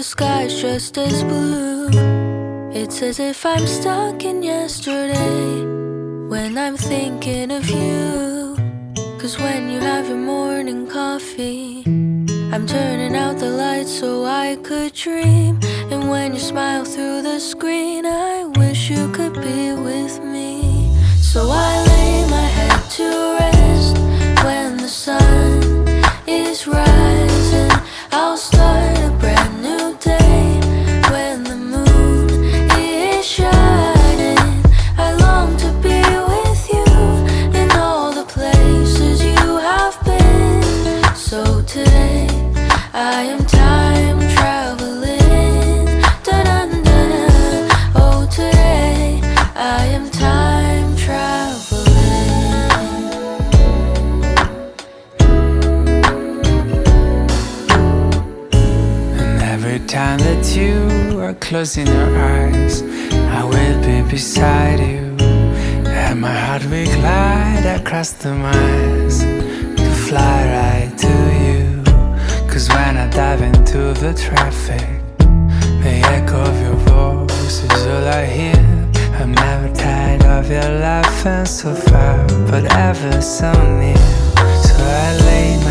the sky's just as blue. It's as if I'm stuck in yesterday when I'm thinking of you. Cause when you have your morning coffee, I'm turning out the lights so I could dream. And when you smile through the screen, I wish you could be with me. So I I am time traveling. Oh, today I am time traveling. And every time that you are closing your eyes, I will be beside you. And my heart will glide across the miles to fly right to. Cause when I dive into the traffic, the echo of your voice is all I hear. I'm never tired of your laughing so far, but ever so near. So I lay my